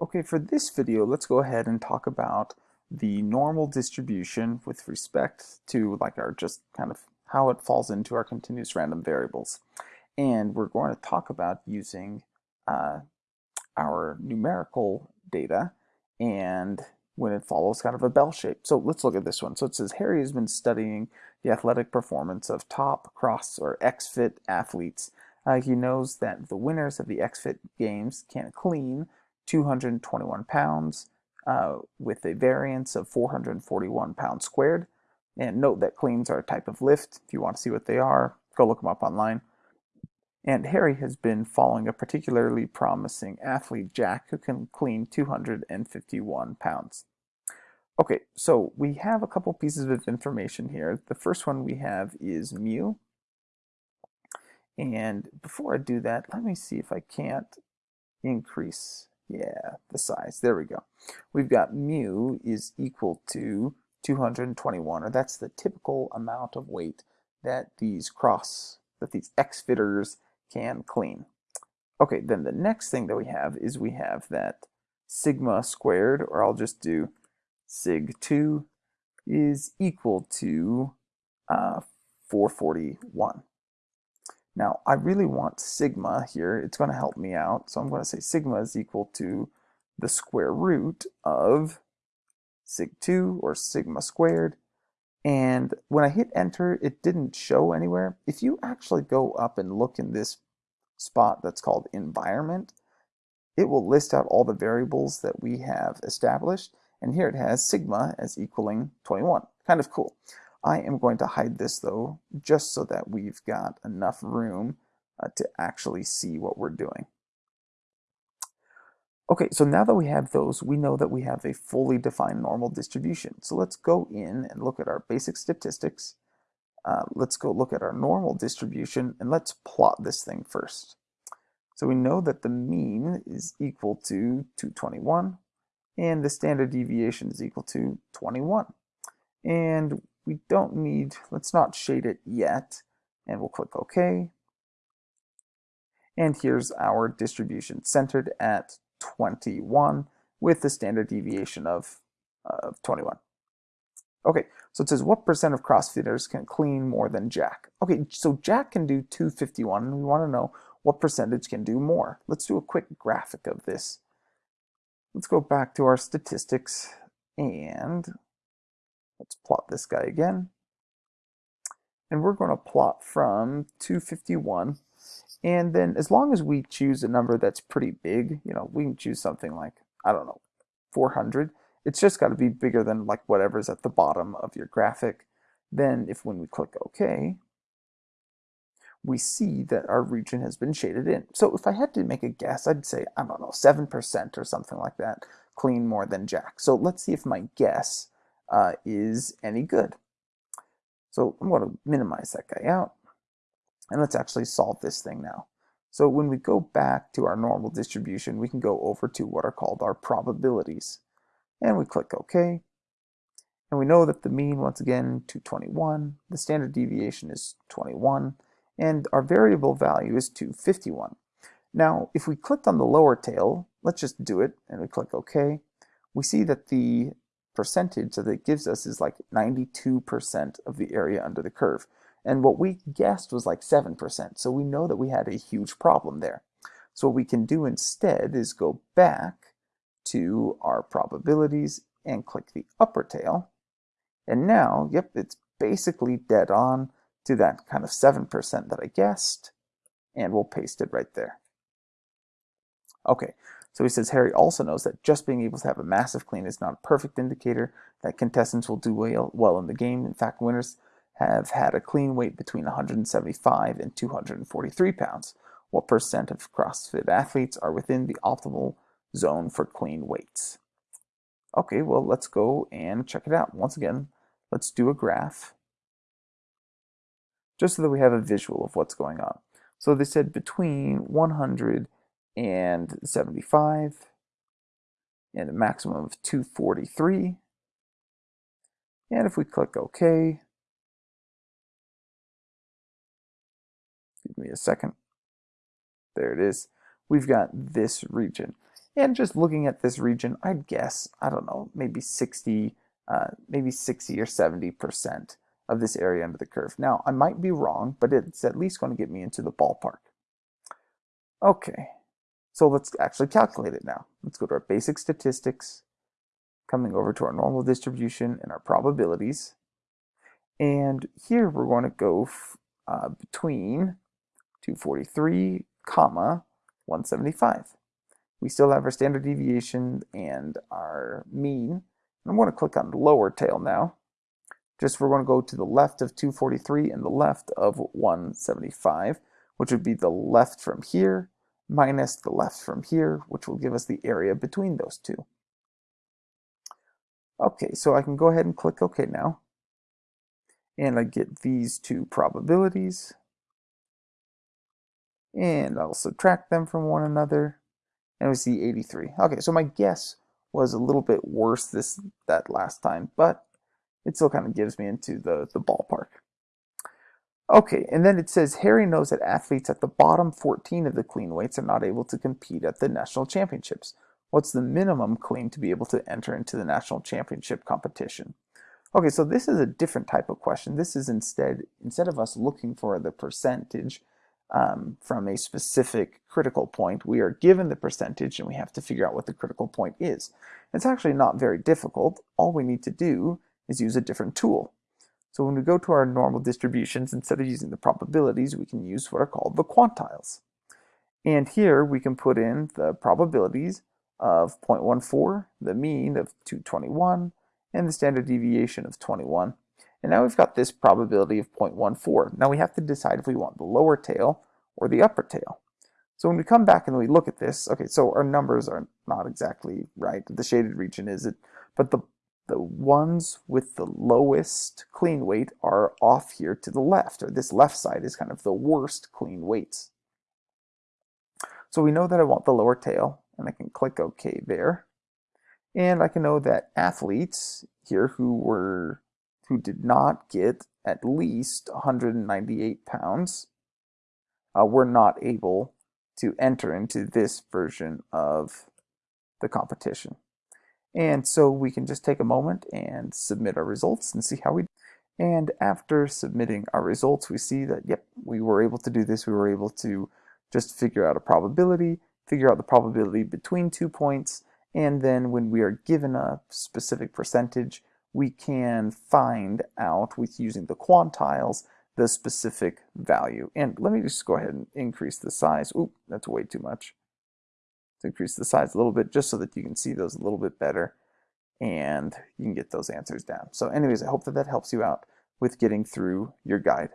Okay, for this video, let's go ahead and talk about the normal distribution with respect to like our just kind of how it falls into our continuous random variables. And we're going to talk about using uh, our numerical data and when it follows kind of a bell shape. So let's look at this one. So it says Harry has been studying the athletic performance of top cross or XFIT athletes. Uh, he knows that the winners of the XFIT games can clean 221 pounds uh, with a variance of 441 pounds squared. And note that cleans are a type of lift. If you want to see what they are, go look them up online. And Harry has been following a particularly promising athlete, Jack, who can clean 251 pounds. Okay, so we have a couple pieces of information here. The first one we have is mu. And before I do that, let me see if I can't increase yeah, the size. There we go. We've got mu is equal to 221, or that's the typical amount of weight that these cross, that these X-fitters can clean. Okay, then the next thing that we have is we have that sigma squared, or I'll just do sig2 is equal to uh, 441. Now, I really want sigma here. It's going to help me out. So I'm going to say sigma is equal to the square root of sig2 or sigma squared. And when I hit enter, it didn't show anywhere. If you actually go up and look in this spot that's called environment, it will list out all the variables that we have established. And here it has sigma as equaling 21. Kind of cool. I am going to hide this though, just so that we've got enough room uh, to actually see what we're doing. Okay, so now that we have those, we know that we have a fully defined normal distribution. So let's go in and look at our basic statistics. Uh, let's go look at our normal distribution and let's plot this thing first. So we know that the mean is equal to 221 and the standard deviation is equal to 21. And we don't need, let's not shade it yet, and we'll click OK. And here's our distribution centered at 21 with the standard deviation of, uh, 21. Okay, so it says what percent of CrossFitters can clean more than Jack? Okay, so Jack can do 251, and we want to know what percentage can do more. Let's do a quick graphic of this. Let's go back to our statistics and Let's plot this guy again. And we're going to plot from 251. And then as long as we choose a number that's pretty big, you know, we can choose something like, I don't know, 400. It's just got to be bigger than like whatever's at the bottom of your graphic. Then if when we click OK, we see that our region has been shaded in. So if I had to make a guess, I'd say, I don't know, 7% or something like that, clean more than Jack. So let's see if my guess uh, is any good. So I'm going to minimize that guy out. And let's actually solve this thing now. So when we go back to our normal distribution, we can go over to what are called our probabilities. And we click OK. And we know that the mean, once again, 221. The standard deviation is 21. And our variable value is 251. Now, if we clicked on the lower tail, let's just do it, and we click OK, we see that the percentage that it gives us is like 92% of the area under the curve. And what we guessed was like 7%. So we know that we had a huge problem there. So what we can do instead is go back to our probabilities and click the upper tail. And now, yep, it's basically dead on to that kind of 7% that I guessed. And we'll paste it right there. Okay, so he says Harry also knows that just being able to have a massive clean is not a perfect indicator that contestants will do well, well in the game. In fact, winners have had a clean weight between 175 and 243 pounds. What percent of CrossFit athletes are within the optimal zone for clean weights? Okay, well, let's go and check it out. Once again, let's do a graph just so that we have a visual of what's going on. So they said between 100 and 75 and a maximum of 243. And if we click OK, give me a second. There it is. We've got this region. And just looking at this region, I'd guess, I don't know, maybe 60, uh, maybe 60 or 70% of this area under the curve. Now, I might be wrong, but it's at least going to get me into the ballpark. Okay, so let's actually calculate it now. Let's go to our basic statistics, coming over to our normal distribution and our probabilities. And here we're going to go uh, between 243, comma 175. We still have our standard deviation and our mean. I'm going to click on lower tail now. Just we're going to go to the left of 243 and the left of 175, which would be the left from here minus the left from here, which will give us the area between those two. Okay, so I can go ahead and click OK now. And I get these two probabilities. And I'll subtract them from one another. And we see 83. Okay, so my guess was a little bit worse this that last time, but it still kind of gives me into the, the ballpark. Okay, and then it says Harry knows that athletes at the bottom 14 of the clean weights are not able to compete at the national championships. What's the minimum clean to be able to enter into the national championship competition? Okay, so this is a different type of question. This is instead, instead of us looking for the percentage um, from a specific critical point, we are given the percentage and we have to figure out what the critical point is. It's actually not very difficult. All we need to do is use a different tool. So when we go to our normal distributions, instead of using the probabilities, we can use what are called the quantiles. And here we can put in the probabilities of 0.14, the mean of 221, and the standard deviation of 21. And now we've got this probability of 0.14. Now we have to decide if we want the lower tail or the upper tail. So when we come back and we look at this, okay, so our numbers are not exactly right. The shaded region is it, but the the ones with the lowest clean weight are off here to the left, or this left side is kind of the worst clean weights. So we know that I want the lower tail, and I can click OK there. And I can know that athletes here who were who did not get at least 198 pounds uh, were not able to enter into this version of the competition. And so we can just take a moment and submit our results and see how we and after submitting our results, we see that, yep, we were able to do this. We were able to just figure out a probability, figure out the probability between two points, and then when we are given a specific percentage, we can find out with using the quantiles the specific value. And let me just go ahead and increase the size. Oop, that's way too much to increase the size a little bit just so that you can see those a little bit better and you can get those answers down. So anyways, I hope that that helps you out with getting through your guide.